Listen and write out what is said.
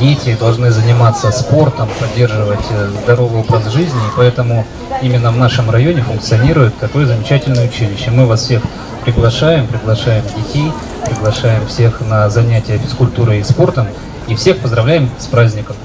Дети должны заниматься спортом, поддерживать э, здоровый образ жизни, и поэтому именно в нашем районе функционирует такое замечательное училище. Мы вас всех приглашаем, приглашаем детей, приглашаем всех на занятия физкультурой и спортом, и всех поздравляем с праздником.